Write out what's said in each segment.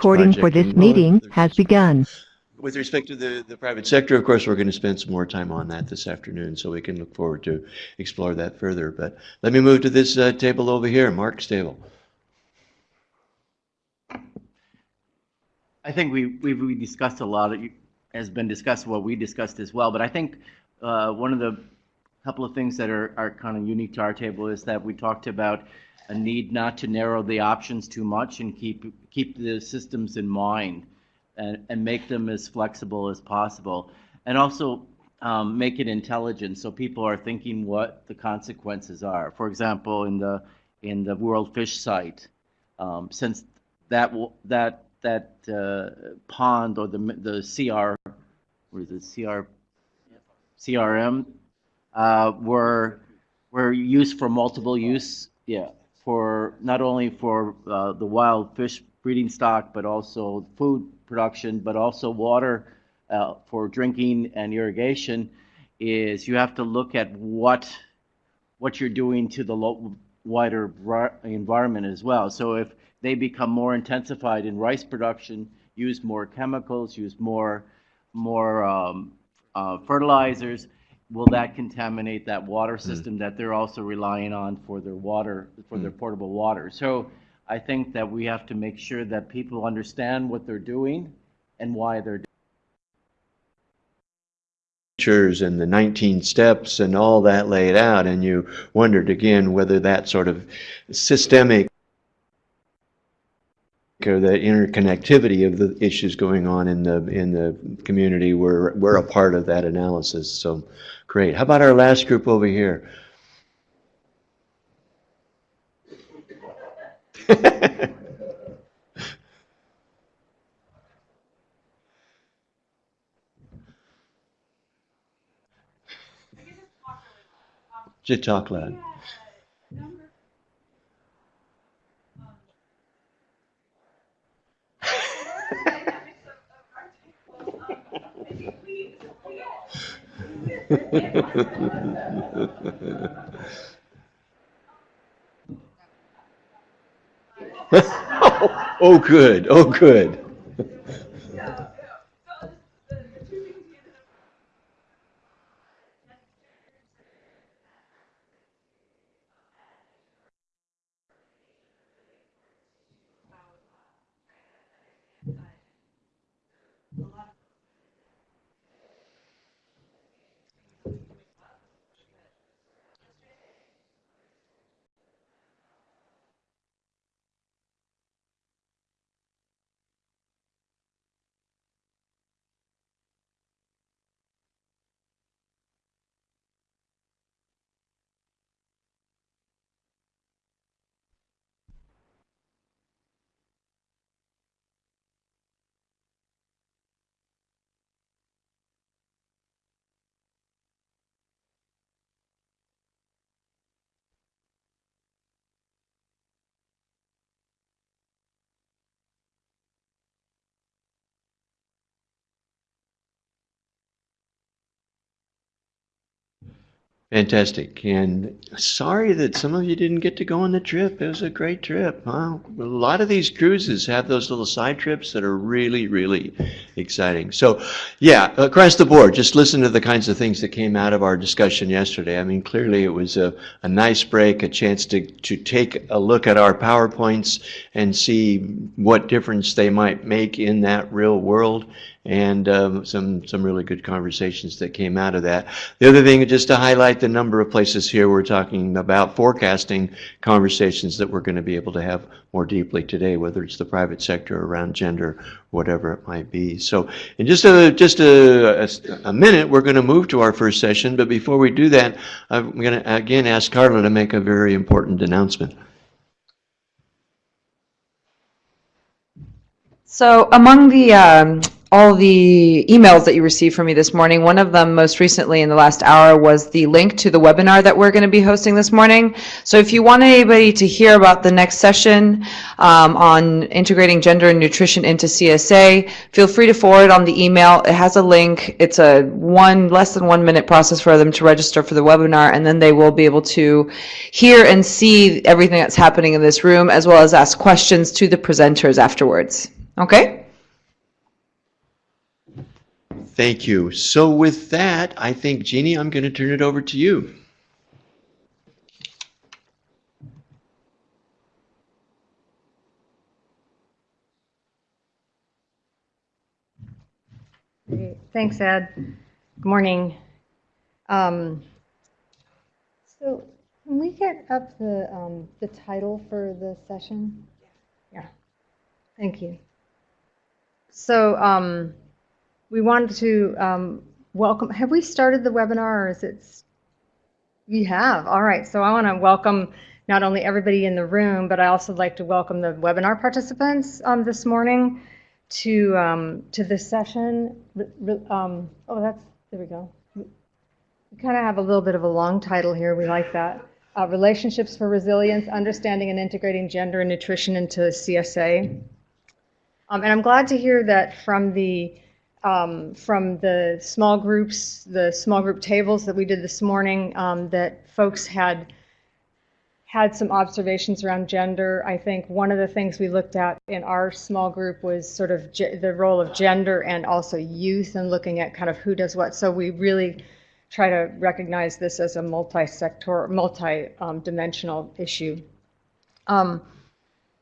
Recording for this project. And, well, meeting has begun. With respect to the, the private sector, of course, we're going to spend some more time on that this afternoon, so we can look forward to explore that further. But let me move to this uh, table over here, Mark's table. I think we, we, we discussed a lot, it has been discussed, what we discussed as well, but I think, uh, one of the couple of things that are, are kind of unique to our table is that we talked about a need not to narrow the options too much and keep, keep the systems in mind and, and make them as flexible as possible. And also, um, make it intelligent, so people are thinking what the consequences are. For example, in the, in the World Fish Site, um, since that that, that, uh, pond or the, the CR, is it, CR, CRM, uh, were, were used for multiple use, yeah, for, not only for, uh, the wild fish breeding stock, but also food production, but also water, uh, for drinking and irrigation, is you have to look at what, what you're doing to the wider environment as well. So if they become more intensified in rice production, use more chemicals, use more, more um, uh, fertilizers, will that contaminate that water system that they're also relying on for their water, for their portable water? So I think that we have to make sure that people understand what they're doing and why they're doing and the 19 steps and all that laid out, and you wondered again whether that sort of systemic or the interconnectivity of the issues going on in the in the community were were a part of that analysis. So great. How about our last group over here? Just talk loud. Oh, good. Oh, good. Fantastic. And sorry that some of you didn't get to go on the trip. It was a great trip. Wow. A lot of these cruises have those little side trips that are really, really exciting. So, yeah, across the board, just listen to the kinds of things that came out of our discussion yesterday. I mean, clearly it was a, a nice break, a chance to, to take a look at our PowerPoints and see what difference they might make in that real world and um, some some really good conversations that came out of that. The other thing, just to highlight the number of places here we're talking about forecasting conversations that we're going to be able to have more deeply today, whether it's the private sector around gender, whatever it might be. So, in just a just a, a, a minute, we're going to move to our first session. But before we do that, I'm going to again ask Carla to make a very important announcement. So among the um, all the emails that you received from me this morning, one of them most recently in the last hour was the link to the webinar that we're going to be hosting this morning. So if you want anybody to hear about the next session um, on integrating gender and nutrition into CSA, feel free to forward on the email. It has a link. It's a one less than one minute process for them to register for the webinar, and then they will be able to hear and see everything that's happening in this room, as well as ask questions to the presenters afterwards. Okay? Thank you. So with that, I think, Jeannie, I'm going to turn it over to you. Great. Thanks, Ed. Good morning. Um, So can we get up the, um, the title for the session? Yeah. Thank you. So um, we wanted to um, welcome, have we started the webinar or is it? We have, all right. So I want to welcome not only everybody in the room, but I also like to welcome the webinar participants um, this morning to, um, to this session. Um, Oh, that's, there we go. We kind of have a little bit of a long title here. We like that. Uh, Relationships for Resilience, Understanding and Integrating Gender and Nutrition into CSA. Um, And I'm glad to hear that from the, um, from the small groups, the small group tables that we did this morning, um, that folks had had some observations around gender. I think one of the things we looked at in our small group was sort of the role of gender and also youth and looking at kind of who does what. So we really try to recognize this as a multi-sector, multi-dimensional issue. Um,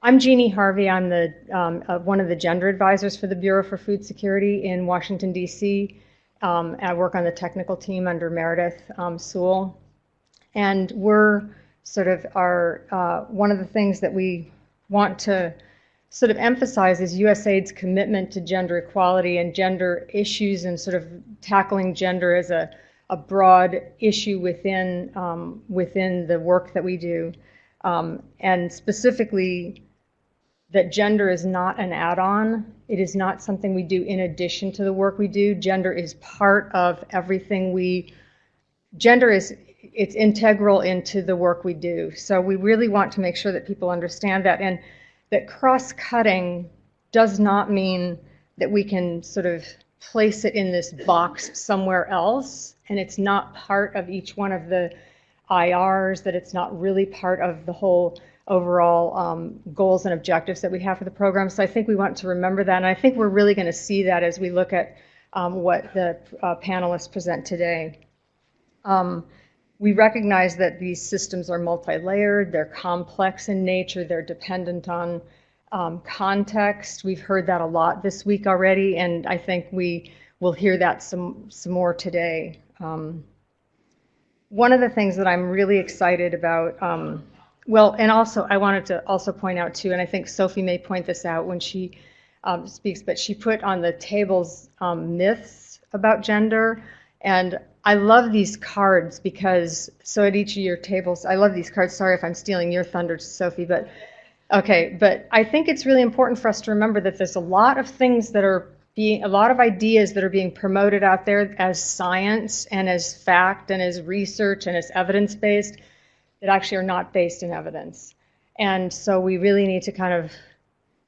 I'm Jeannie Harvey. I'm the um, uh, one of the gender advisors for the Bureau for Food Security in Washington D.C. Um, I work on the technical team under Meredith um, Sewell, and we're sort of our uh, one of the things that we want to sort of emphasize is USAID's commitment to gender equality and gender issues and sort of tackling gender as a, a broad issue within um, within the work that we do, um, and specifically that gender is not an add-on. It is not something we do in addition to the work we do. Gender is part of everything we. Gender is it's integral into the work we do. So we really want to make sure that people understand that and that cross-cutting does not mean that we can sort of place it in this box somewhere else and it's not part of each one of the IRs, that it's not really part of the whole overall um, goals and objectives that we have for the program. So I think we want to remember that. And I think we're really going to see that as we look at um, what the uh, panelists present today. Um, we recognize that these systems are multi-layered, they're complex in nature, they're dependent on um, context. We've heard that a lot this week already, and I think we will hear that some, some more today. Um, one of the things that I'm really excited about, um, well, and also I wanted to also point out too, and I think Sophie may point this out when she um, speaks, but she put on the tables um, myths about gender. And I love these cards because, so at each of your tables, I love these cards. Sorry if I'm stealing your thunder, Sophie, but okay. But I think it's really important for us to remember that there's a lot of things that are being, a lot of ideas that are being promoted out there as science and as fact and as research and as evidence based that actually are not based in evidence. And so we really need to kind of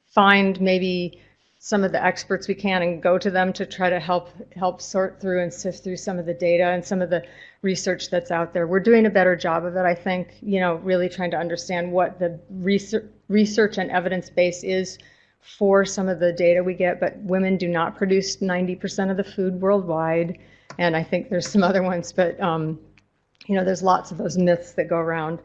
find maybe some of the experts we can and go to them to try to help help sort through and sift through some of the data and some of the research that's out there. We're doing a better job of it, I think, you know, really trying to understand what the research research and evidence base is for some of the data we get, but women do not produce 90% of the food worldwide. And I think there's some other ones, but um, you know, there's lots of those myths that go around.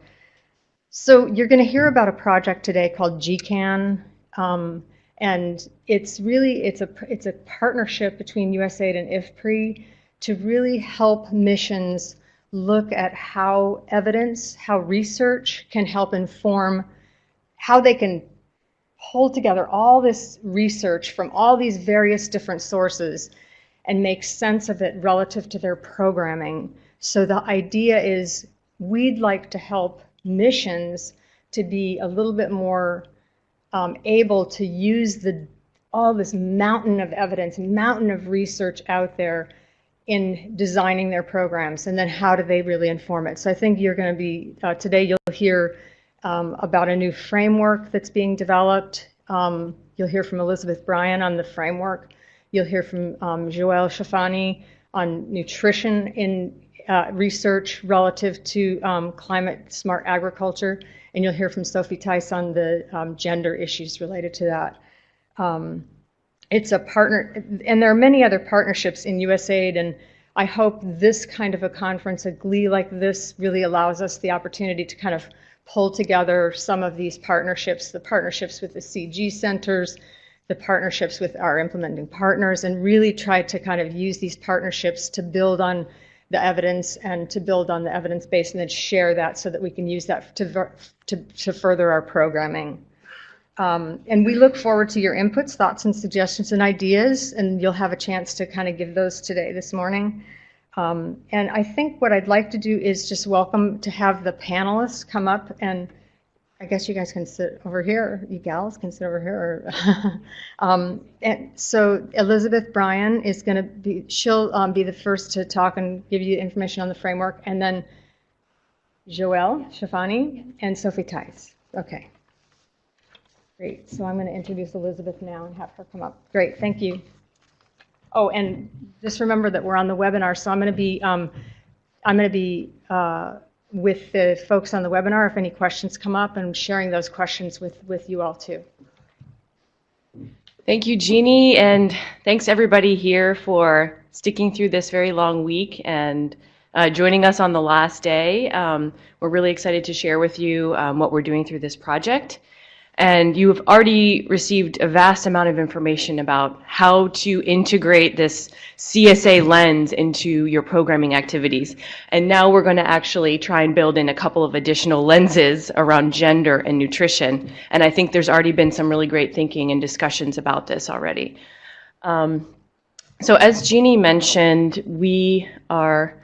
So you're going to hear about a project today called GCAN, um, and it's really it's a it's a partnership between USAID and IFPRI to really help missions look at how evidence, how research can help inform how they can hold together all this research from all these various different sources and make sense of it relative to their programming. So the idea is we'd like to help missions to be a little bit more um, able to use the all this mountain of evidence, mountain of research out there in designing their programs, and then how do they really inform it? So I think you're going to be uh, today. You'll hear um, about a new framework that's being developed. Um, you'll hear from Elizabeth Bryan on the framework. You'll hear from um, Jowel Choufani on nutrition in uh, research relative to um, climate smart agriculture, and you'll hear from Sophie Theis on the um, gender issues related to that. Um, it's a partner, and there are many other partnerships in USAID, and I hope this kind of a conference, a GLEE like this, really allows us the opportunity to kind of pull together some of these partnerships, the partnerships with the CG centers, the partnerships with our implementing partners, and really try to kind of use these partnerships to build on the evidence and to build on the evidence base and then share that so that we can use that to, to, to further our programming. Um, And we look forward to your inputs, thoughts, and suggestions and ideas, and you'll have a chance to kind of give those today, this morning. Um, And I think what I'd like to do is just welcome to have the panelists come up, and I guess you guys can sit over here, you gals can sit over here. Um, And so Elizabeth Bryan is going to be, she'll um, be the first to talk and give you information on the framework, and then Jowel Choufani and Sophie Theis. Okay. Great, so I'm going to introduce Elizabeth now and have her come up. Great, thank you. Oh, and just remember that we're on the webinar, so I'm going to be, um, I'm going to be uh, with the folks on the webinar if any questions come up, and sharing those questions with, with you all too. Thank you, Jeannie, and thanks everybody here for sticking through this very long week and uh, joining us on the last day. Um, we're really excited to share with you um, what we're doing through this project. And you have already received a vast amount of information about how to integrate this CSA lens into your programming activities. And now we're going to actually try and build in a couple of additional lenses around gender and nutrition. And I think there's already been some really great thinking and discussions about this already. Um, so as Jeannie mentioned, we are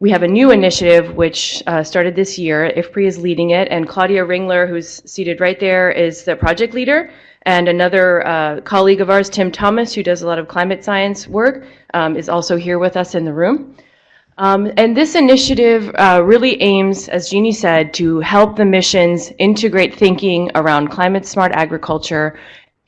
we have a new initiative which uh, started this year. IFPRI is leading it, and Claudia Ringler, who's seated right there, is the project leader. And another uh, colleague of ours, Tim Thomas, who does a lot of climate science work, um, is also here with us in the room. Um, and this initiative uh, really aims, as Jeannie said, to help the missions integrate thinking around climate smart agriculture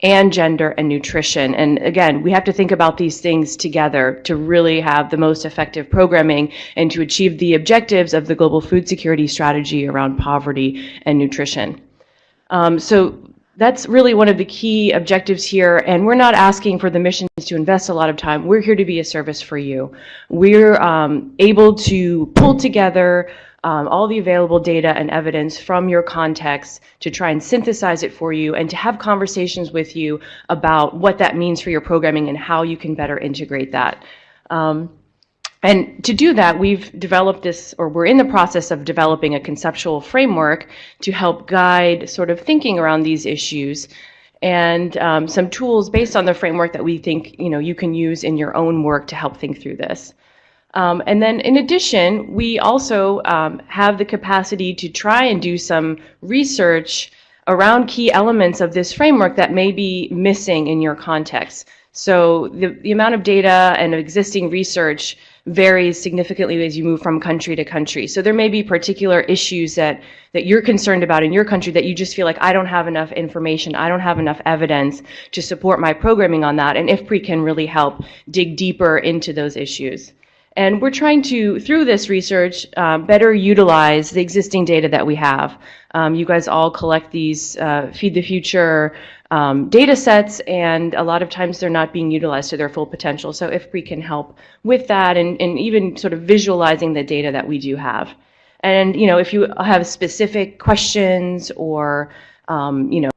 and gender and nutrition. And again, we have to think about these things together to really have the most effective programming and to achieve the objectives of the global food security strategy around poverty and nutrition. Um, so that's really one of the key objectives here. And we're not asking for the missions to invest a lot of time. We're here to be a service for you. We're um, able to pull together um, all the available data and evidence from your context to try and synthesize it for you and to have conversations with you about what that means for your programming and how you can better integrate that. Um, and to do that, we've developed this, or we're in the process of developing a conceptual framework to help guide sort of thinking around these issues and um, some tools based on the framework that we think you know you can use in your own work to help think through this. Um, and then in addition, we also um, have the capacity to try and do some research around key elements of this framework that may be missing in your context. So the, the amount of data and existing research varies significantly as you move from country to country. So there may be particular issues that, that you're concerned about in your country that you just feel like I don't have enough information, I don't have enough evidence to support my programming on that, and IFPRI can really help dig deeper into those issues. And we're trying to, through this research, um, better utilize the existing data that we have. Um, you guys all collect these uh, Feed the Future um, data sets, and a lot of times they're not being utilized to their full potential. So if we can help with that and, and even sort of visualizing the data that we do have. And, you know, if you have specific questions or, um, you know,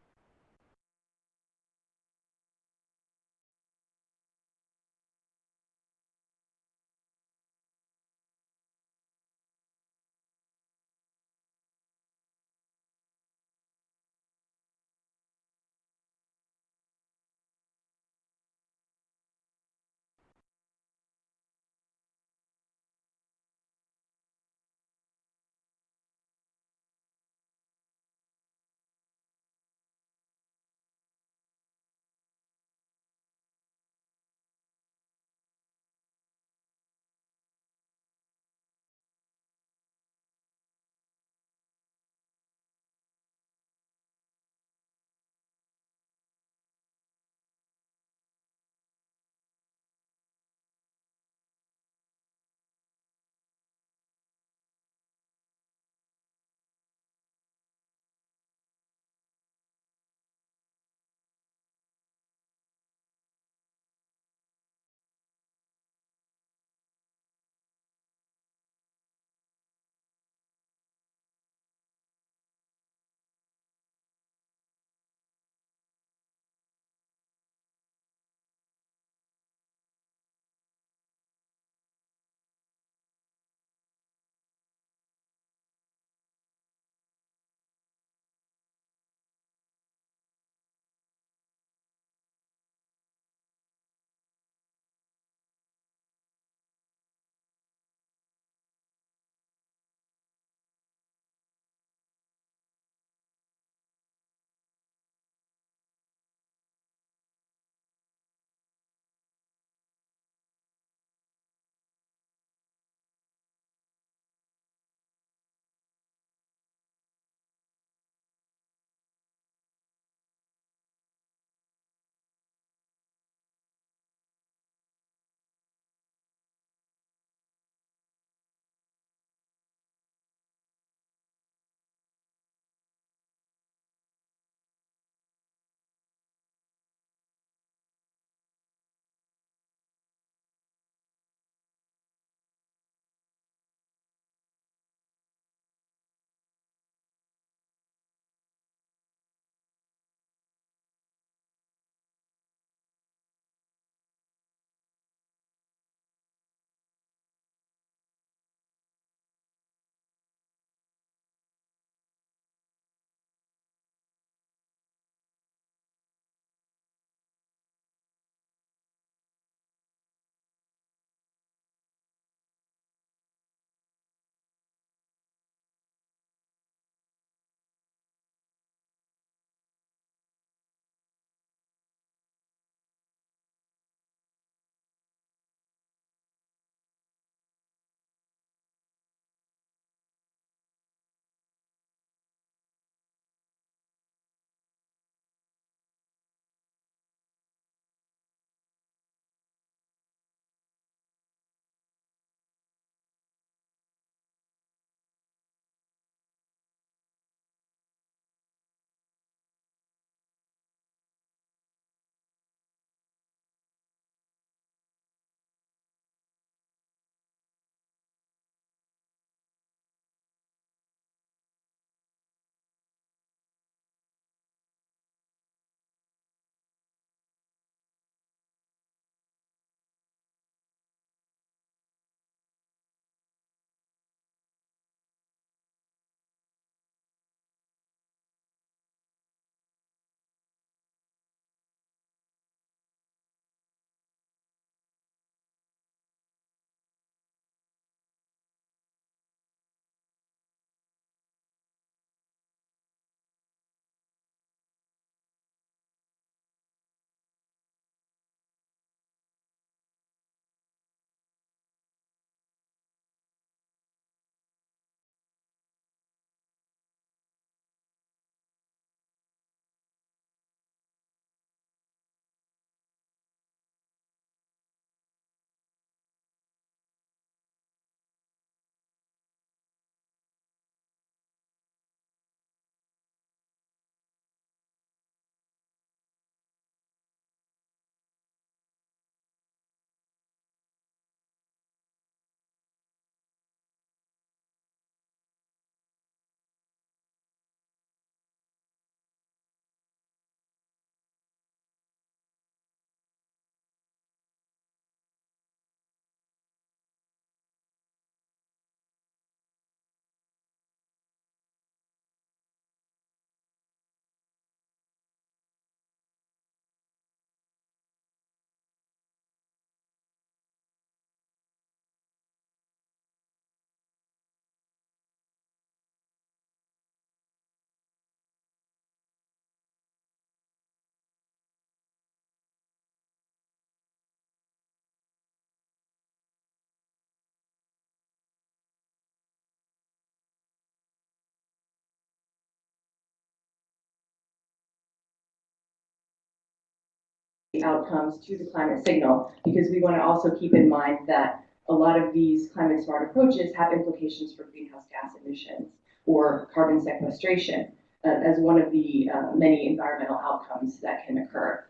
outcomes to the climate signal, because we want to also keep in mind that a lot of these climate smart approaches have implications for greenhouse gas emissions or carbon sequestration uh, as one of the uh, many environmental outcomes that can occur.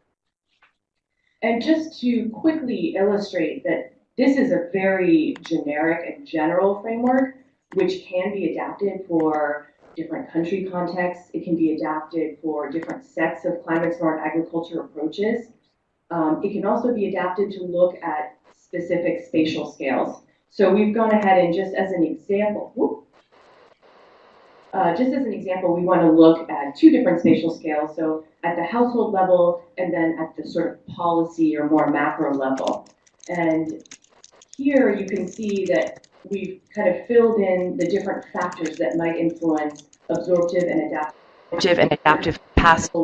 And just to quickly illustrate that this is a very generic and general framework, which can be adapted for different country contexts. It can be adapted for different sets of climate smart agriculture approaches. Um, it can also be adapted to look at specific spatial scales. So we've gone ahead and just as an example, whoop, uh, just as an example, we want to look at two different spatial scales. So at the household level and then at the sort of policy or more macro level. And here you can see that we've kind of filled in the different factors that might influence absorptive and adaptive and adaptive capacity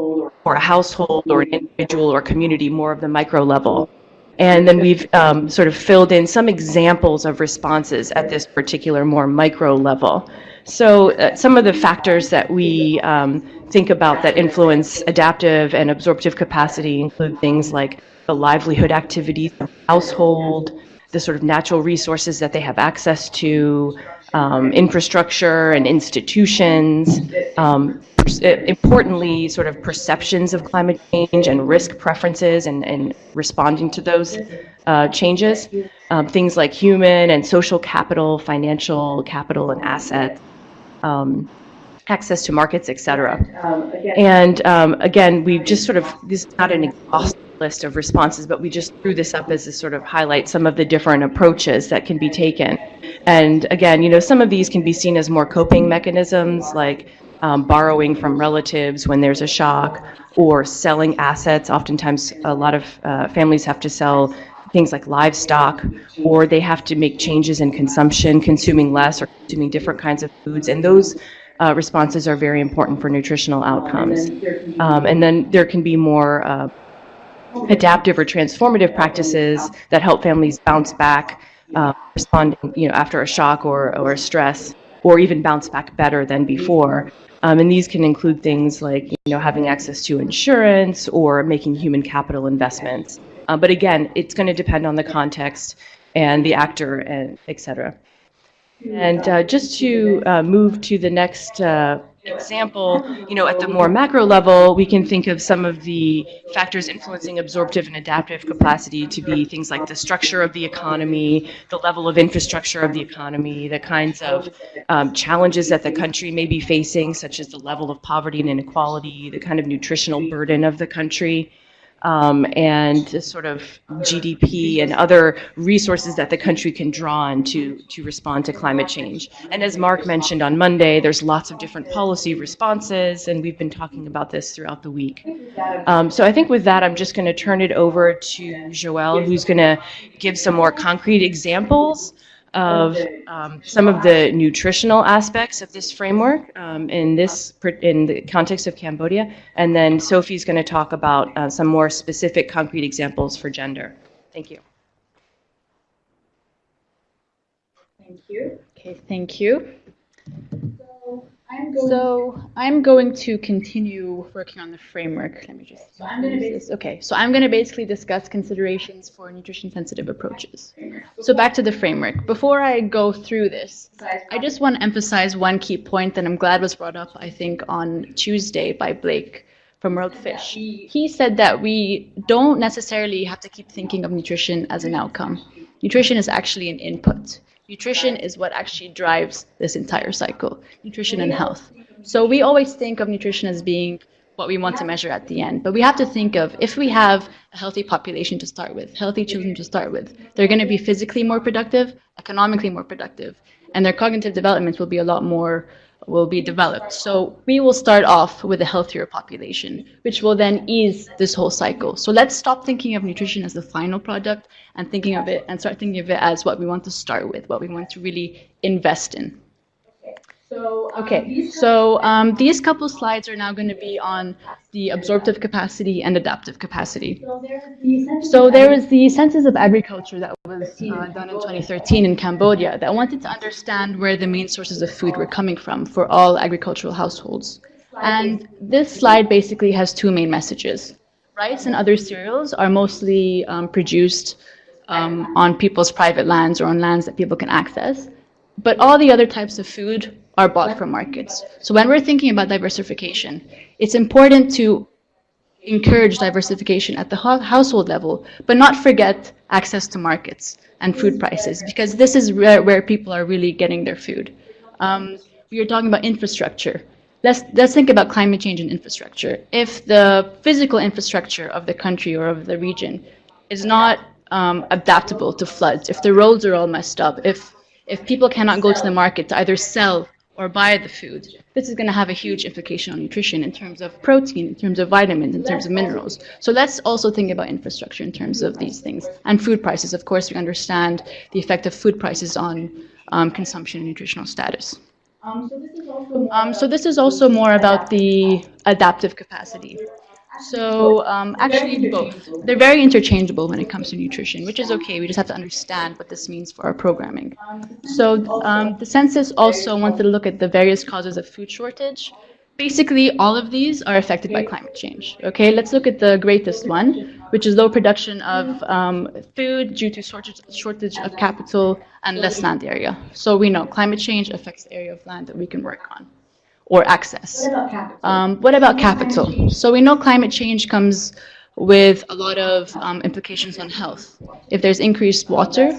or a household or an individual or community, more of the micro level. And then we've um, sort of filled in some examples of responses at this particular more micro level. So uh, some of the factors that we um, think about that influence adaptive and absorptive capacity include things like the livelihood activities of the household, the sort of natural resources that they have access to, um, infrastructure and institutions, um, uh, importantly, sort of perceptions of climate change and risk preferences and, and responding to those uh, changes. Um, things like human and social capital, financial capital and assets, um, access to markets, et cetera. um, again, And um, again, we just sort of, this is not an exhaustive list of responses, but we just threw this up as a sort of highlight some of the different approaches that can be taken. And again, you know, some of these can be seen as more coping mechanisms, like um, borrowing from relatives when there's a shock, or selling assets. Oftentimes, a lot of uh, families have to sell things like livestock, or they have to make changes in consumption, consuming less or consuming different kinds of foods. And those uh, responses are very important for nutritional outcomes. Um, and then there can be more uh, adaptive or transformative practices that help families bounce back, uh, respond, you know, after a shock or, or a stress, or even bounce back better than before. Um, and these can include things like, you know, having access to insurance or making human capital investments. Uh, but again, it's going to depend on the context and the actor, and et cetera. And uh, just to uh, move to the next uh, example, you know, at the more macro level, we can think of some of the factors influencing absorptive and adaptive capacity to be things like the structure of the economy, the level of infrastructure of the economy, the kinds of um, challenges that the country may be facing, such as the level of poverty and inequality, the kind of nutritional burden of the country um, and sort of GDP and other resources that the country can draw on to, to respond to climate change. And as Mark mentioned on Monday, there's lots of different policy responses, and we've been talking about this throughout the week. Um, so I think with that, I'm just going to turn it over to Jowel, who's going to give some more concrete examples of um, some of the nutritional aspects of this framework um, in this in the context of Cambodia, and then Sophie's going to talk about uh, some more specific, concrete examples for gender. Thank you. Thank you. Okay, thank you. So I'm going to continue working on the framework. Let me just. So I'm going to Okay, so I'm going to basically discuss considerations for nutrition-sensitive approaches. So back to the framework. Before I go through this, I just want to emphasize one key point that I'm glad was brought up, I think, on Tuesday by Blake from World Fish. He said that we don't necessarily have to keep thinking of nutrition as an outcome. Nutrition is actually an input. Nutrition is what actually drives this entire cycle, nutrition and health. So we always think of nutrition as being what we want to measure at the end. But we have to think of if we have a healthy population to start with, healthy children to start with, they're going to be physically more productive, economically more productive, and their cognitive development will be a lot more will be developed. So we will start off with a healthier population, which will then ease this whole cycle. So let's stop thinking of nutrition as the final product and thinking of it and start thinking of it as what we want to start with, what we want to really invest in. Okay, so um, these couple slides are now going to be on the absorptive capacity and adaptive capacity. So there was the Census of Agriculture that was uh, done in 2013 in Cambodia that wanted to understand where the main sources of food were coming from for all agricultural households. And this slide basically has two main messages. rice and other cereals are mostly um, produced um, on people's private lands or on lands that people can access. But all the other types of food are bought from markets. So when we're thinking about diversification, it's important to encourage diversification at the household level, but not forget access to markets and food prices, because this is where, where people are really getting their food. Um, we are talking about infrastructure. Let's, let's think about climate change and infrastructure. If the physical infrastructure of the country or of the region is not um, adaptable to floods, if the roads are all messed up, if, if people cannot go to the market to either sell or buy the food, this is going to have a huge implication on nutrition in terms of protein, in terms of vitamins, in terms of minerals. So let's also think about infrastructure in terms of these things. And food prices, of course, we understand the effect of food prices on um, consumption and nutritional status. Um, so this is also more about the adaptive capacity. So um, actually both. They're very interchangeable when it comes to nutrition, which is okay. We just have to understand what this means for our programming. So um, the census also wanted to look at the various causes of food shortage. Basically, all of these are affected by climate change. Okay, let's look at the greatest one, which is low production of um, food due to shortage, shortage of capital and less land area. So we know climate change affects the area of land that we can work on or access. Um, what about capital? So we know climate change comes with a lot of um, implications on health. If there's increased water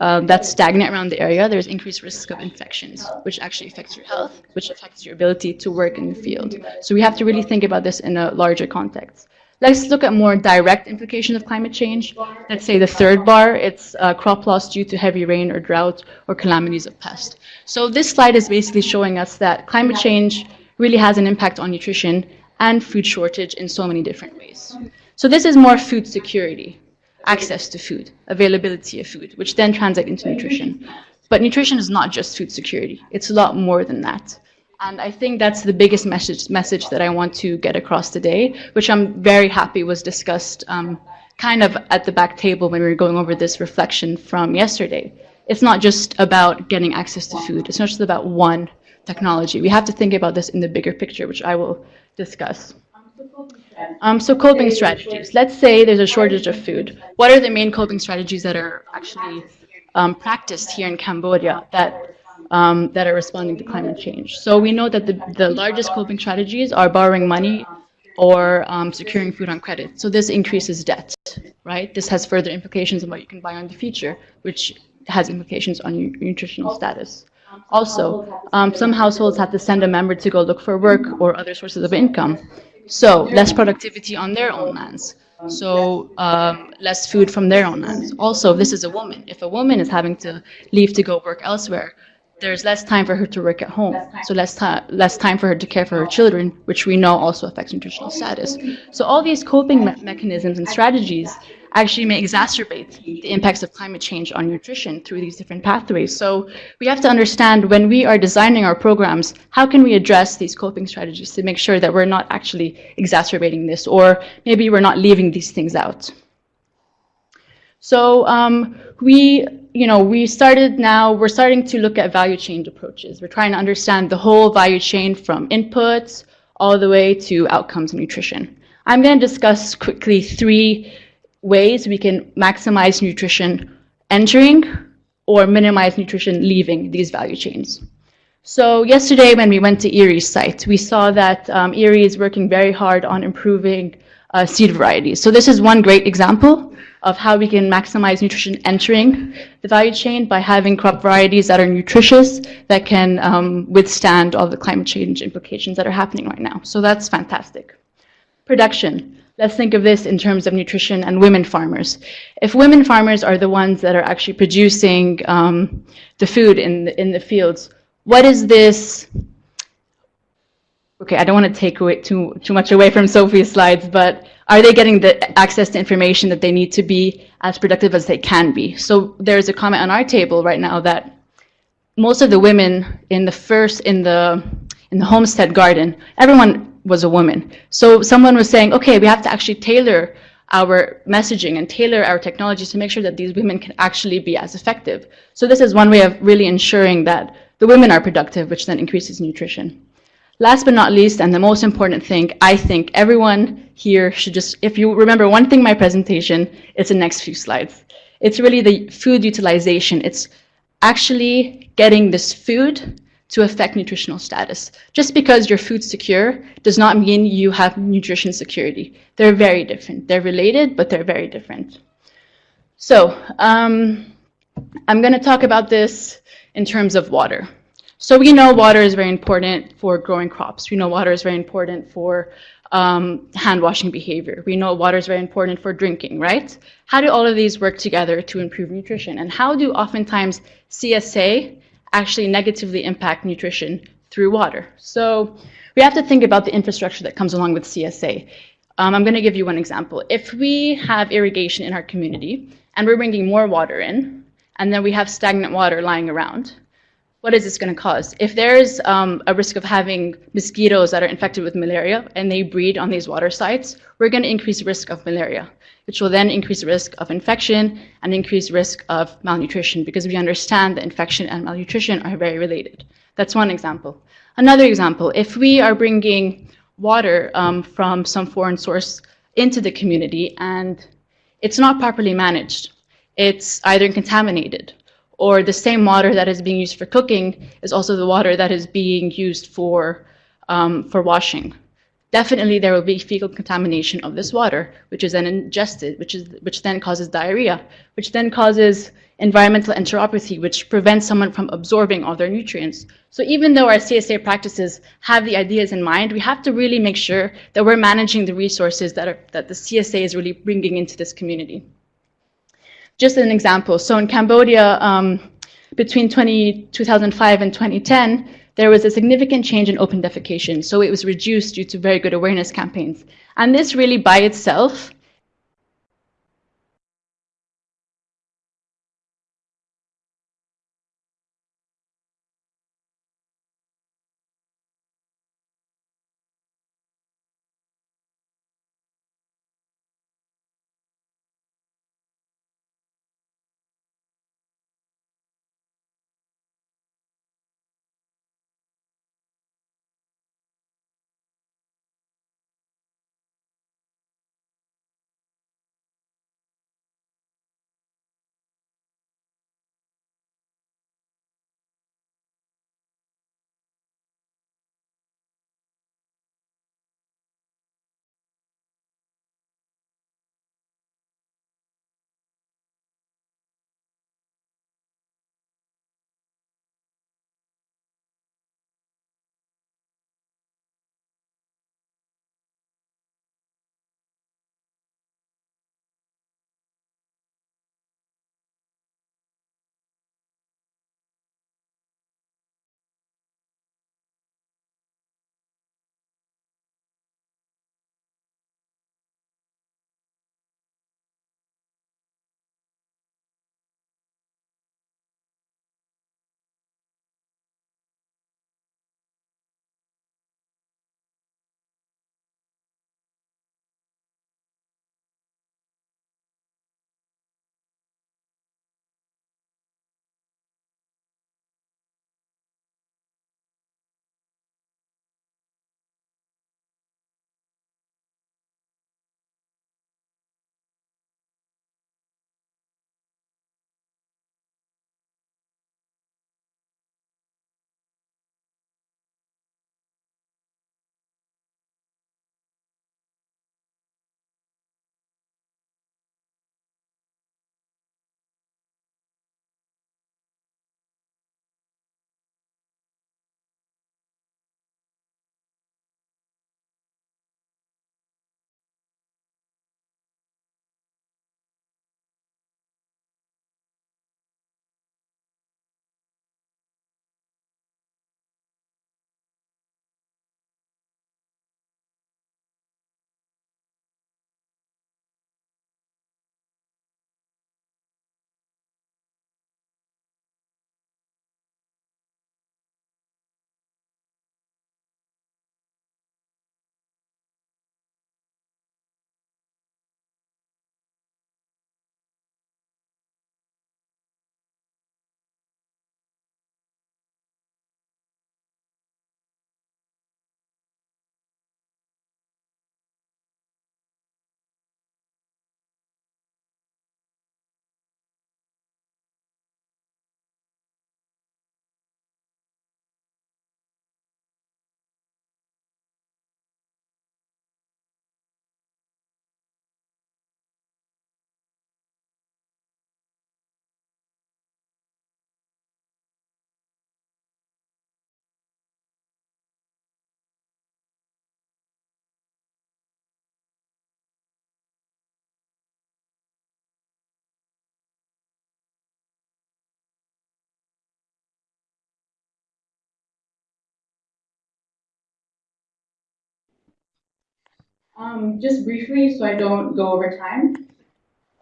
um, that's stagnant around the area, there's increased risk of infections, which actually affects your health, which affects your ability to work in the field. So we have to really think about this in a larger context. Let's look at more direct implications of climate change. Let's say the third bar, it's uh, crop loss due to heavy rain or drought or calamities of pest. So this slide is basically showing us that climate change really has an impact on nutrition and food shortage in so many different ways. So this is more food security, access to food, availability of food, which then translate into nutrition. But nutrition is not just food security. It's a lot more than that. And I think that's the biggest message, message that I want to get across today, which I'm very happy was discussed um, kind of at the back table when we were going over this reflection from yesterday. It's not just about getting access to food. It's not just about one technology. We have to think about this in the bigger picture, which I will discuss. Um, so coping strategies. Let's say there's a shortage of food. What are the main coping strategies that are actually um, practiced here in Cambodia that um, that are responding to climate change? So we know that the, the largest coping strategies are borrowing money or um, securing food on credit. So this increases debt, right? This has further implications on what you can buy in the future, which has implications on your nutritional status. Also, um, some households have to send a member to go look for work or other sources of income. So less productivity on their own lands. So um, less food from their own lands. Also, this is a woman, if a woman is having to leave to go work elsewhere, there's less time for her to work at home. So less time, less time for her to care for her children, which we know also affects nutritional status. So all these coping me mechanisms and strategies actually may exacerbate the impacts of climate change on nutrition through these different pathways. So we have to understand when we are designing our programs, how can we address these coping strategies to make sure that we're not actually exacerbating this, or maybe we're not leaving these things out. So um, we, you know, we started now, we're starting to look at value chain approaches. We're trying to understand the whole value chain from inputs all the way to outcomes and nutrition. I'm going to discuss quickly three ways we can maximize nutrition entering or minimize nutrition leaving these value chains. So yesterday when we went to IRRI's site, we saw that um, Erie is working very hard on improving uh, seed varieties. So this is one great example of how we can maximize nutrition entering the value chain by having crop varieties that are nutritious, that can um, withstand all the climate change implications that are happening right now. So that's fantastic. Production. Let's think of this in terms of nutrition and women farmers. If women farmers are the ones that are actually producing um, the food in the, in the fields, what is this? Okay, I don't want to take away too, too much away from Sophie's slides, but are they getting the access to information that they need to be as productive as they can be? So there's a comment on our table right now that most of the women in the first, in the, in the homestead garden, everyone was a woman. So someone was saying, okay, we have to actually tailor our messaging and tailor our technologies to make sure that these women can actually be as effective. So this is one way of really ensuring that the women are productive, which then increases nutrition. Last but not least, and the most important thing, I think everyone here should just, if you remember one thing in my presentation, it's the next few slides. It's really the food utilization. It's actually getting this food to affect nutritional status. Just because you're food secure does not mean you have nutrition security. They're very different. They're related, but they're very different. So um, I'm going to talk about this in terms of water. So we know water is very important for growing crops. We know water is very important for um, hand washing behavior. We know water is very important for drinking, right? How do all of these work together to improve nutrition? And how do oftentimes CSA actually negatively impact nutrition through water? So we have to think about the infrastructure that comes along with CSA. Um, I'm going to give you one example. If we have irrigation in our community and we're bringing more water in, and then we have stagnant water lying around, what is this going to cause? If there's um, a risk of having mosquitoes that are infected with malaria and they breed on these water sites, we're going to increase risk of malaria, which will then increase the risk of infection and increase risk of malnutrition because we understand that infection and malnutrition are very related. That's one example. Another example, if we are bringing water um, from some foreign source into the community and it's not properly managed, it's either contaminated or the same water that is being used for cooking is also the water that is being used for, um, for washing. Definitely there will be fecal contamination of this water, which is then ingested, which, is, which then causes diarrhea, which then causes environmental enteropathy, which prevents someone from absorbing all their nutrients. So even though our CSA practices have the ideas in mind, we have to really make sure that we're managing the resources that, are, that the CSA is really bringing into this community. Just an example, so in Cambodia, um, between 20, 2005 and 2010, there was a significant change in open defecation. So it was reduced due to very good awareness campaigns. And this really by itself Um, just briefly, so I don't go over time.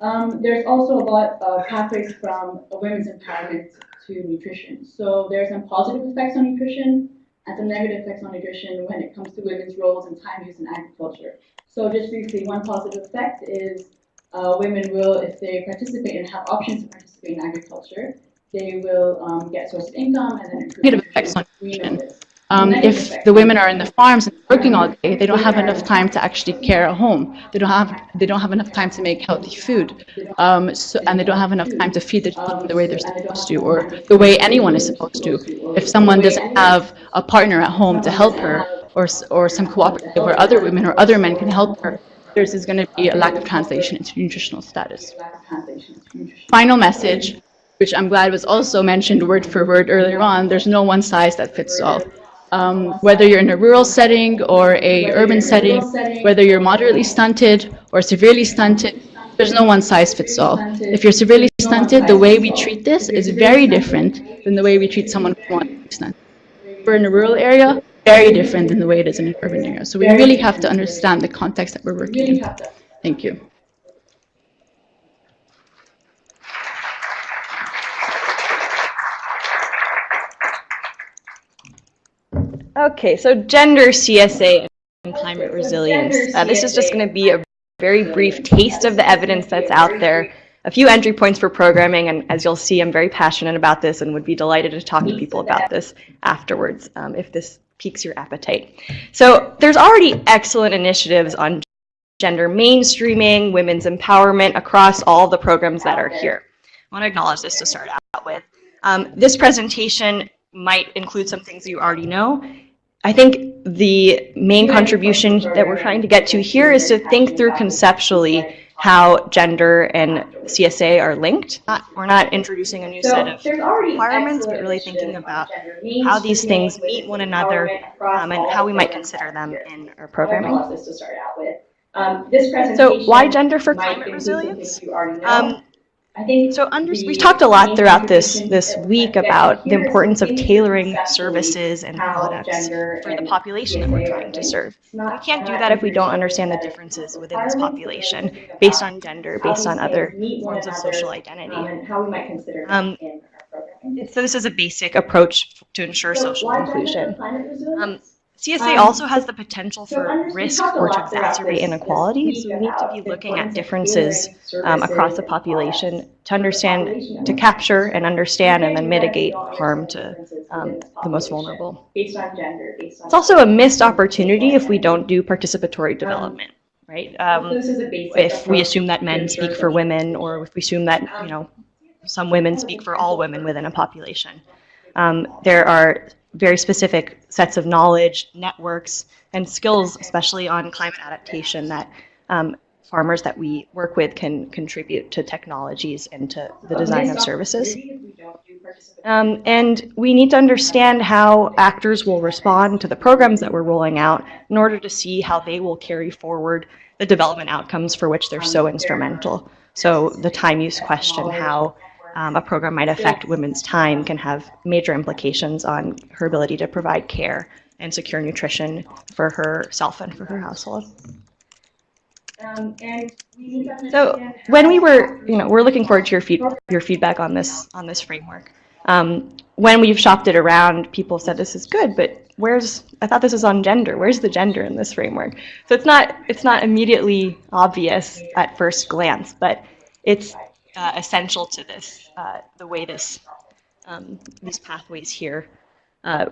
Um, there's also a lot of pathways from women's empowerment to nutrition. So there's some positive effects on nutrition and some negative effects on nutrition when it comes to women's roles and time use in agriculture. So just briefly, one positive effect is uh, women will, if they participate and have options to participate in agriculture, they will um, get source of income and then improve effects on nutrition. Um, if the women are in the farms and working all day, they don't have enough time to actually care at home. They don't have, they don't have enough time to make healthy food. Um, so, and they don't have enough time to feed their children the way they're supposed to, or the way anyone is supposed to. If someone doesn't have a partner at home to help her, or, or some cooperative where other women or other men can help her, there's is going to be a lack of translation into nutritional status. Final message, which I'm glad was also mentioned word for word earlier on, there's no one size that fits all. Um, whether you're in a rural setting or a urban setting, whether you're moderately stunted or severely stunted, there's no one size fits all. If you're severely stunted, the way we treat this is very different than the way we treat someone who's moderately stunted. If we're in a rural area, very different than the way it is in an urban area. So we really have to understand the context that we're working in. Thank you. Okay, so gender CSA and climate resilience. Uh, this is just going to be a very brief taste of the evidence that's out there. A few entry points for programming, and as you'll see, I'm very passionate about this and would be delighted to talk to people about this afterwards um, if this piques your appetite. So there's already excellent initiatives on gender mainstreaming, women's empowerment across all the programs that are here. I want to acknowledge this to start out with. Um, this presentation might include some things you already know. I think the main contribution that we're trying to get to here is to think through conceptually how gender and CSA are linked. Not, we're not introducing a new set of requirements, but really thinking about how these things meet one another um, and how we might consider them in our programming. This to start out with. Um, this So why gender for climate resilience? Um, so under, we've talked a lot throughout this, this week about the importance of tailoring services and products for the population that we're trying to serve. We can't do that if we don't understand the differences within this population based on gender, based on other things meet one forms of social um, identity. and how we might consider Um, them in our programming. So this is a basic approach to ensure social why gender for inclusion. Um, CSA Um, also has the potential for risk or to exacerbate inequality, so we need to be looking at differences um, across the population to understand, to capture and understand and then We can't do that if we mitigate harm to um, the most vulnerable. Based on gender, based on. It's also a missed opportunity if we don't do participatory development, right? Um, This is a basic if we assume that men speak for women, or if we assume that, you know, some women speak for all women within a population. Um, there are very specific sets of knowledge, networks, and skills, especially on climate adaptation, that um, farmers that we work with can contribute to technologies and to the design of services. Um, and we need to understand how actors will respond to the programs that we're rolling out in order to see how they will carry forward the development outcomes for which they're so instrumental. So the time use question, how um, a program might affect women's time can have major implications on her ability to provide care and secure nutrition for herself and for her household. Um, and we need to So when we were, you know, we're looking forward to your feed, your feedback on this, on this framework. Um, when we've shopped it around, people said this is good, but where's, I thought this was on gender. Where's the gender in this framework? So it's not, it's not immediately obvious at first glance, but it's uh, essential to this, uh, the way this, um, these pathways here uh,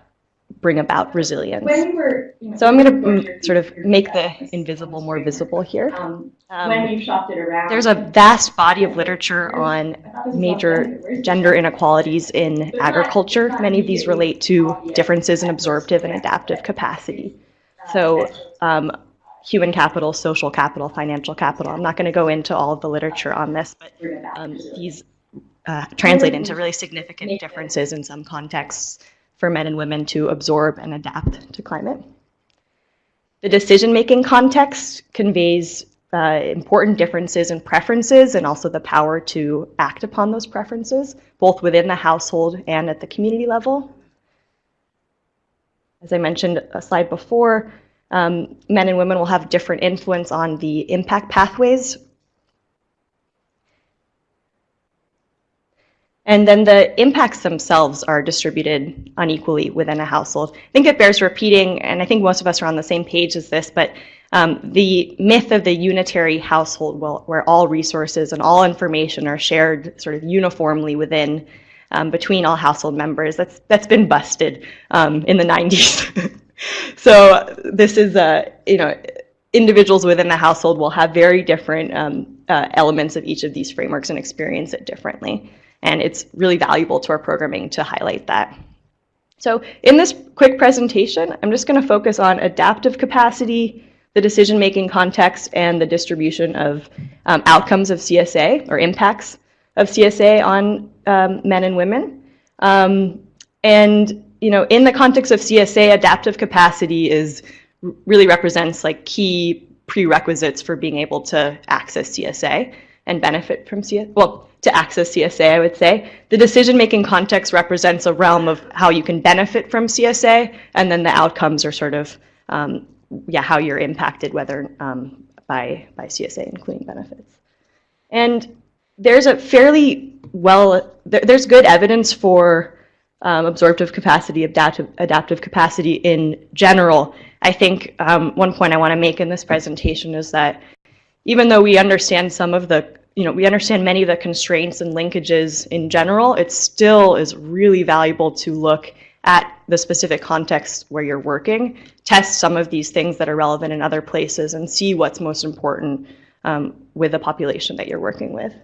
bring about resilience. When we were. you know, So I'm going to your sort of make the invisible more visible here. Um, Um, when we've shopped it around. There's a vast body of literature on I thought this was all major gender inequalities in But it's not- agriculture. Many of these relate to differences in absorptive and adaptive capacity. So, um, human capital, social capital, financial capital. I'm not going to go into all of the literature on this, but um, these uh, translate into really significant differences in some contexts for men and women to absorb and adapt to climate. The decision-making context conveys uh, important differences in preferences and also the power to act upon those preferences, both within the household and at the community level. As I mentioned a slide before, Um, men and women will have different influence on the impact pathways. And then the impacts themselves are distributed unequally within a household. I think it bears repeating, and I think most of us are on the same page as this, but um, the myth of the unitary household will, where all resources and all information are shared sort of uniformly within um, between all household members. That's that's been busted um, in the 90s. so this is a you know individuals within the household will have very different um, uh, elements of each of these frameworks and experience it differently. And it's really valuable to our programming to highlight that. So in this quick presentation, I'm just going to focus on adaptive capacity, the decision-making context, and the distribution of um, outcomes of CSA or impacts of CSA on um, men and women. Um, and you know, in the context of CSA, adaptive capacity is really represents like key prerequisites for being able to access CSA and benefit from CSA. Well, to access CSA, I would say. The decision-making context represents a realm of how you can benefit from CSA, and then the outcomes are sort of, um, yeah, how you're impacted, whether um, by, by CSA, including benefits. And there's a fairly well, there, there's good evidence for um, absorptive capacity, adaptive, adaptive capacity in general. I think um, one point I want to make in this presentation is that even though we understand some of the, you know, we understand many of the constraints and linkages in general, it still is really valuable to look at the specific context where you're working, test some of these things that are relevant in other places, and see what's most important um, with the population that you're working with.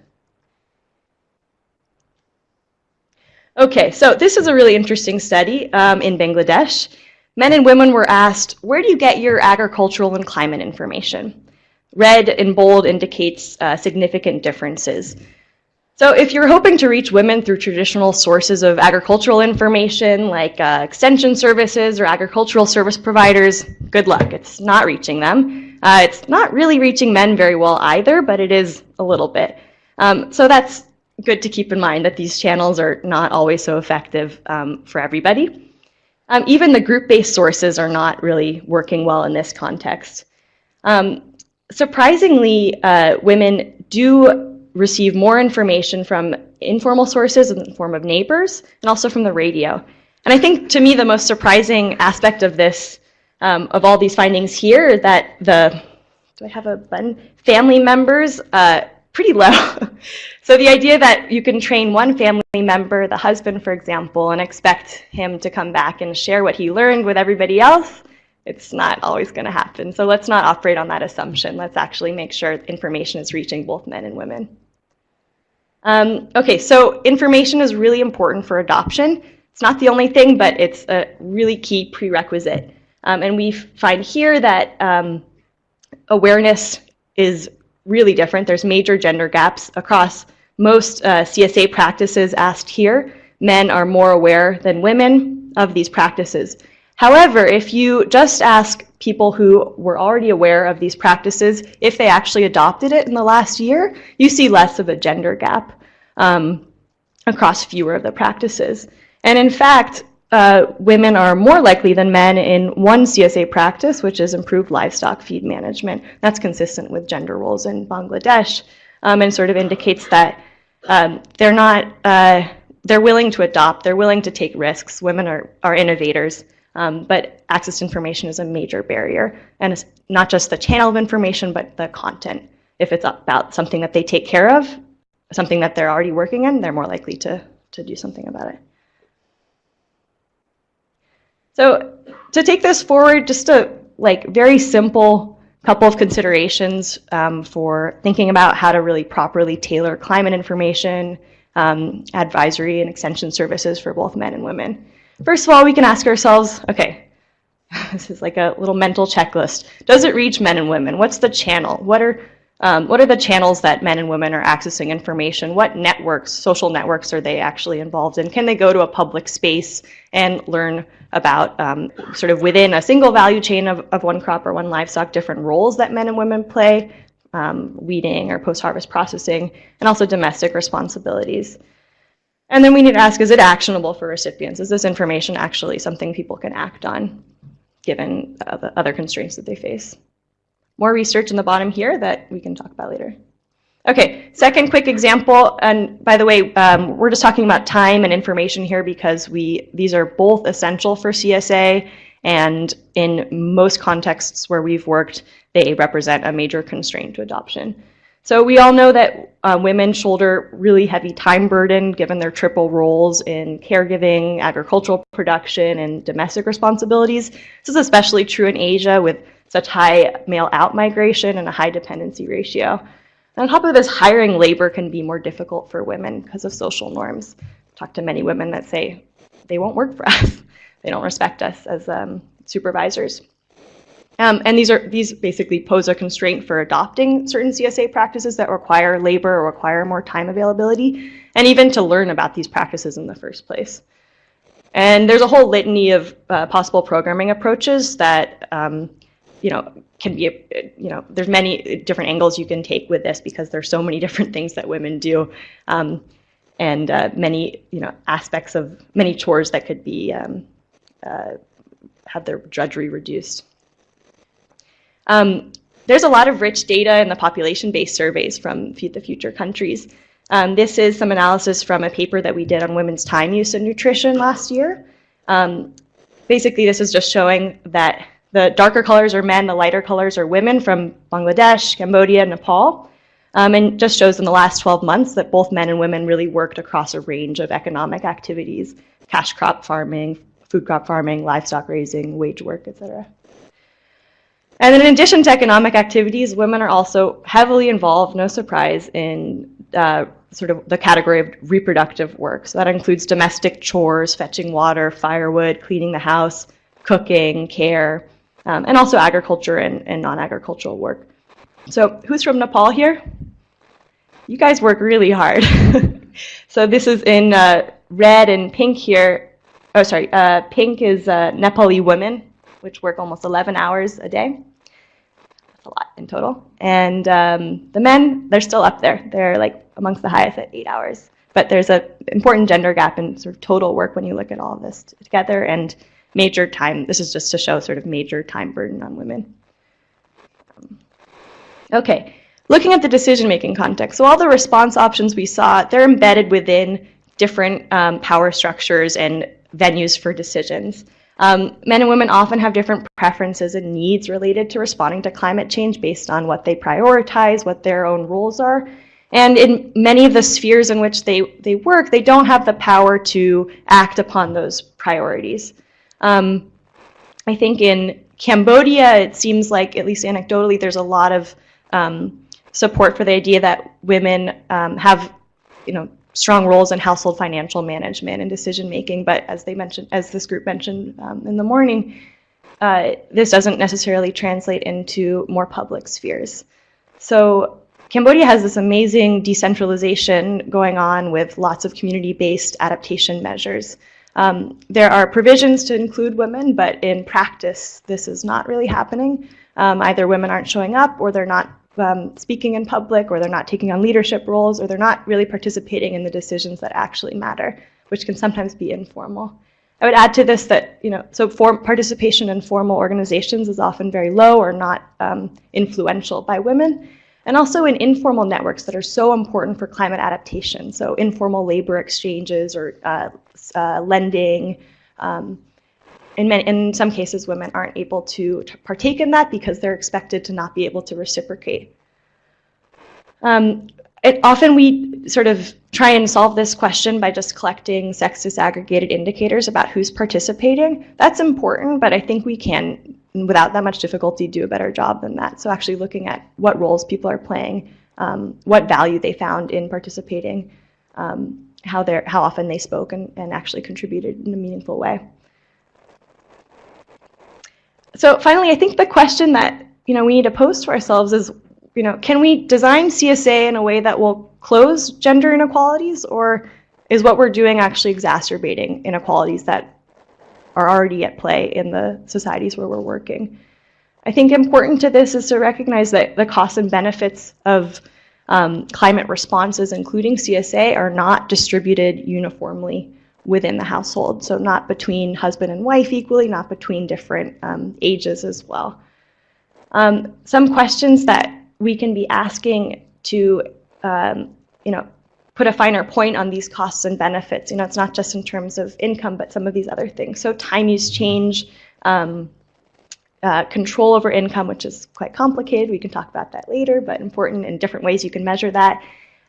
Okay, so this is a really interesting study um, in Bangladesh. Men and women were asked, where do you get your agricultural and climate information? Red in bold indicates uh, significant differences. So if you're hoping to reach women through traditional sources of agricultural information like uh, extension services or agricultural service providers, good luck. It's not reaching them. Uh, it's not really reaching men very well either, but it is a little bit. Um, so that's good to keep in mind that these channels are not always so effective um, for everybody. Um, even the group-based sources are not really working well in this context. Um, surprisingly, uh, women do receive more information from informal sources in the form of neighbors and also from the radio. And I think to me the most surprising aspect of this, um, of all these findings here, that the, do I have a button? Family members uh, pretty low. so the idea that you can train one family member, the husband, for example, and expect him to come back and share what he learned with everybody else, it's not always going to happen. So let's not operate on that assumption. Let's actually make sure information is reaching both men and women. Um, okay, so information is really important for adoption. It's not the only thing, but it's a really key prerequisite. Um, and we find here that um, awareness is really different. There's major gender gaps across most uh, CSA practices asked here. Men are more aware than women of these practices. However, if you just ask people who were already aware of these practices if they actually adopted it in the last year, you see less of a gender gap um, across fewer of the practices. And in fact, uh, women are more likely than men in one CSA practice, which is improved livestock feed management. That's consistent with gender roles in Bangladesh um, and sort of indicates that um, they're not, uh, they're willing to adopt, they're willing to take risks. Women are, are innovators, um, but access to information is a major barrier. And it's not just the channel of information, but the content. If it's about something that they take care of, something that they're already working in, they're more likely to, to do something about it. So to take this forward, just a like very simple couple of considerations um, for thinking about how to really properly tailor climate information, um, advisory and extension services for both men and women. First of all, we can ask ourselves, okay, this is like a little mental checklist. Does it reach men and women? What's the channel? What are um, what are the channels that men and women are accessing information? What networks, social networks, are they actually involved in? Can they go to a public space and learn about um, sort of within a single value chain of, of one crop or one livestock, different roles that men and women play, um, weeding or post-harvest processing, and also domestic responsibilities. And then we need to ask, is it actionable for recipients? Is this information actually something people can act on? given uh, the other constraints that they face. More research in the bottom here that we can talk about later. Okay, second quick example, and by the way, um, we're just talking about time and information here because we these are both essential for CSA, and in most contexts where we've worked, they represent a major constraint to adoption. So we all know that uh, women shoulder really heavy time burden given their triple roles in caregiving, agricultural production, and domestic responsibilities. This is especially true in Asia with such high male out migration and a high dependency ratio. And on top of this, hiring labor can be more difficult for women because of social norms. Talk to many women that say they won't work for us. they don't respect us as um, supervisors. Um, and these are these basically pose a constraint for adopting certain CSA practices that require labor or require more time availability, and even to learn about these practices in the first place. And there's a whole litany of uh, possible programming approaches that um, you know can be you know there's many different angles you can take with this because there's so many different things that women do. Um, and uh, many you know aspects of many chores that could be um, uh, have their drudgery reduced. Um, there's a lot of rich data in the population-based surveys from the Future countries. Um, this is some analysis from a paper that we did on women's time use in nutrition last year. Um, basically, this is just showing that the darker colors are men, the lighter colors are women from Bangladesh, Cambodia, Nepal. Um, and just shows in the last 12 months that both men and women really worked across a range of economic activities, cash crop farming, food crop farming, livestock raising, wage work, et cetera. And in addition to economic activities, women are also heavily involved, no surprise, in uh, sort of the category of reproductive work. So that includes domestic chores, fetching water, firewood, cleaning the house, cooking, care, um, and also agriculture and, and non-agricultural work. So who's from Nepal here? You guys work really hard. so this is in uh, red and pink here. Oh, sorry, uh, pink is uh, Nepali women which work almost 11 hours a day. That's a lot in total. And um, the men, they're still up there. They're like amongst the highest at eight hours. But there's an important gender gap in sort of total work when you look at all of this together and major time. This is just to show sort of major time burden on women. Okay, looking at the decision-making context. So all the response options we saw, they're embedded within different um, power structures and venues for decisions. Um, men and women often have different preferences and needs related to responding to climate change based on what they prioritize, what their own roles are. And in many of the spheres in which they, they work, they don't have the power to act upon those priorities. Um, I think in Cambodia, it seems like, at least anecdotally, there's a lot of um, support for the idea that women um, have, you know, strong roles in household financial management and decision making. But as they mentioned, as this group mentioned um, in the morning, uh, this doesn't necessarily translate into more public spheres. So Cambodia has this amazing decentralization going on with lots of community-based adaptation measures. Um, there are provisions to include women, but in practice, this is not really happening. Um, either women aren't showing up or they're not um, speaking in public or they're not taking on leadership roles or they're not really participating in the decisions that actually matter, which can sometimes be informal. I would add to this that, you know, so participation in formal organizations is often very low or not um, influential by women. And also in informal networks that are so important for climate adaptation. So informal labor exchanges or uh, uh, lending. Um, in, many, in some cases, women aren't able to, to partake in that because they're expected to not be able to reciprocate. Um, it, often we sort of try and solve this question by just collecting sex disaggregated indicators about who's participating. That's important, but I think we can, without that much difficulty, do a better job than that. So actually looking at what roles people are playing, um, what value they found in participating, um, how, how often they spoke and, and actually contributed in a meaningful way. So finally, I think the question that you know we need to pose to ourselves is, you know, can we design CSA in a way that will close gender inequalities, or is what we're doing actually exacerbating inequalities that are already at play in the societies where we're working? I think important to this is to recognize that the costs and benefits of um, climate responses, including CSA, are not distributed uniformly within the household. So not between husband and wife equally, not between different um, ages as well. Um, some questions that we can be asking to, um, you know, put a finer point on these costs and benefits. You know, it's not just in terms of income, but some of these other things. So time use change, um, uh, control over income, which is quite complicated. We can talk about that later, but important in different ways you can measure that.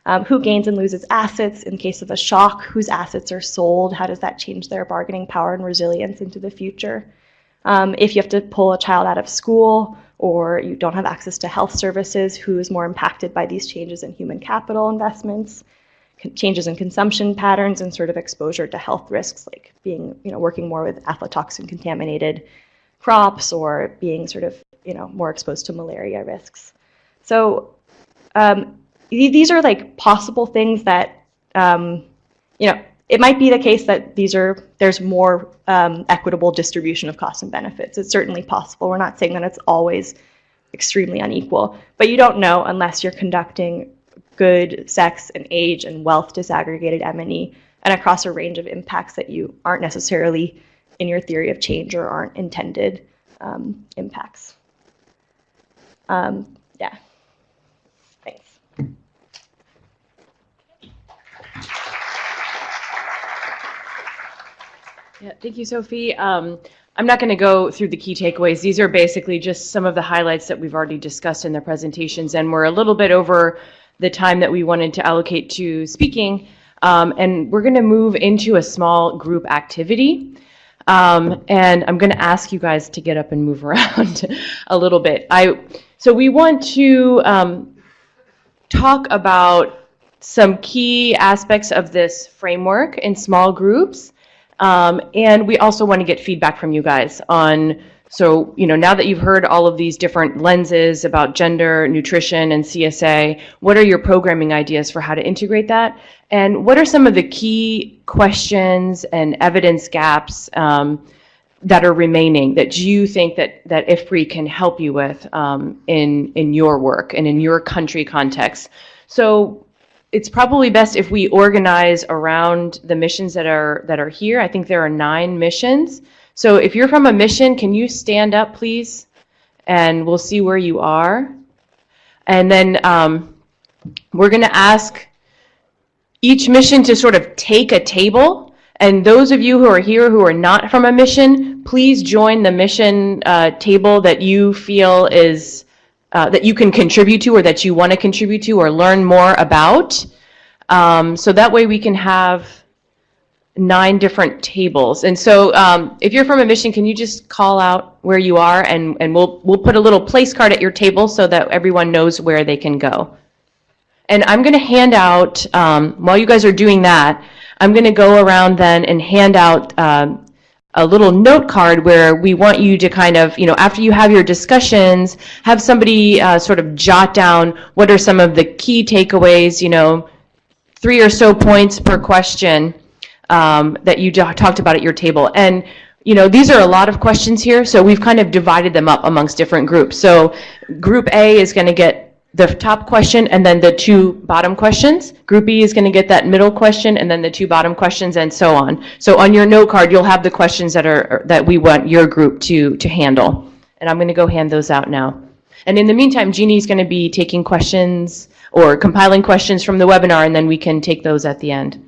Um, who gains and loses assets in case of a shock? Whose assets are sold? How does that change their bargaining power and resilience into the future? Um, if you have to pull a child out of school or you don't have access to health services, who is more impacted by these changes in human capital investments? Changes in consumption patterns and sort of exposure to health risks like being, you know, working more with aflatoxin contaminated crops or being sort of, you know, more exposed to malaria risks. So um, these are like possible things that, um, you know, it might be the case that these are, there's more um, equitable distribution of costs and benefits. It's certainly possible. We're not saying that it's always extremely unequal, but you don't know unless you're conducting good sex and age and wealth disaggregated M&E and across a range of impacts that you aren't necessarily in your theory of change or aren't intended um, impacts. Um, yeah. Thanks. Yeah, thank you, Sophie. Um, I'm not going to go through the key takeaways. These are basically just some of the highlights that we've already discussed in the presentations, and we're a little bit over the time that we wanted to allocate to speaking. Um, and we're going to move into a small group activity. Um, and I'm going to ask you guys to get up and move around a little bit. I so we want to um, talk about some key aspects of this framework in small groups. Um, and we also want to get feedback from you guys on so, you know, now that you've heard all of these different lenses about gender, nutrition, and CSA, what are your programming ideas for how to integrate that? And what are some of the key questions and evidence gaps um, that are remaining that you think that, that IFPRI can help you with um, in, in your work and in your country context? So it's probably best if we organize around the missions that are, that are here. I think there are nine missions. So if you're from a mission, can you stand up, please? And we'll see where you are. And then um, we're going to ask each mission to sort of take a table. And those of you who are here who are not from a mission, please join the mission uh, table that you feel is uh, that you can contribute to or that you want to contribute to or learn more about. Um, so that way we can have nine different tables. And so um, if you're from a mission, can you just call out where you are and, and we'll, we'll put a little place card at your table so that everyone knows where they can go. And I'm going to hand out, um, while you guys are doing that, I'm going to go around then and hand out um, a little note card where we want you to kind of, you know, after you have your discussions, have somebody uh, sort of jot down what are some of the key takeaways, you know, three or so points per question um, that you talked about at your table. And you know, these are a lot of questions here, so we've kind of divided them up amongst different groups. So group A is going to get the top question and then the two bottom questions. Group B is going to get that middle question and then the two bottom questions and so on. So on your note card, you'll have the questions that are that we want your group to to handle. And I'm going to go hand those out now. And in the meantime, Jeannie's going to be taking questions or compiling questions from the webinar, and then we can take those at the end.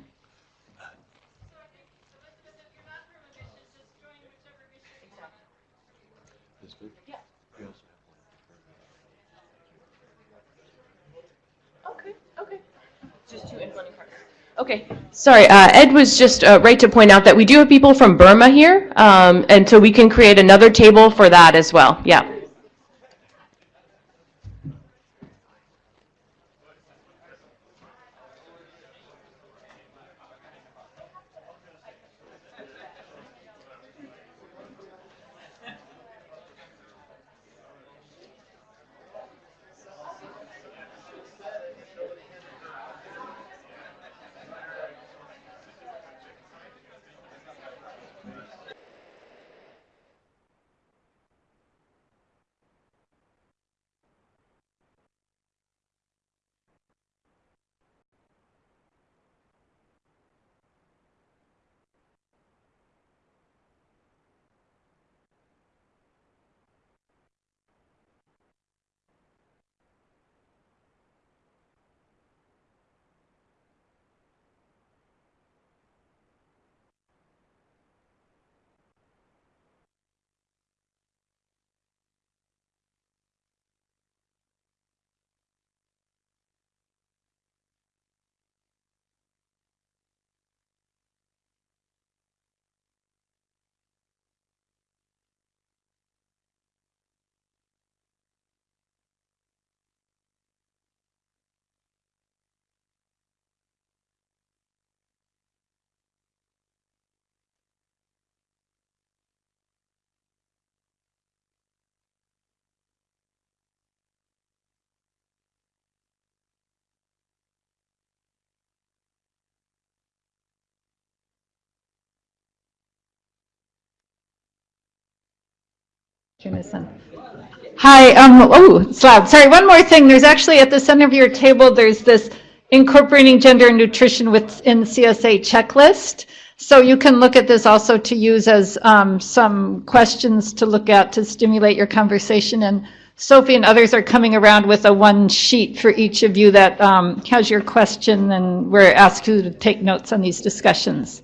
Okay, sorry, uh, Ed was just uh, right to point out that we do have people from Burma here, um, and so we can create another table for that as well, yeah. Hi, um, oh, it's loud. Sorry, one more thing. There's actually at the center of your table, there's this incorporating gender and nutrition within CSA checklist. So you can look at this also to use as um, some questions to look at to stimulate your conversation. And Sophie and others are coming around with a one sheet for each of you that um, has your question, and we're asked you to take notes on these discussions.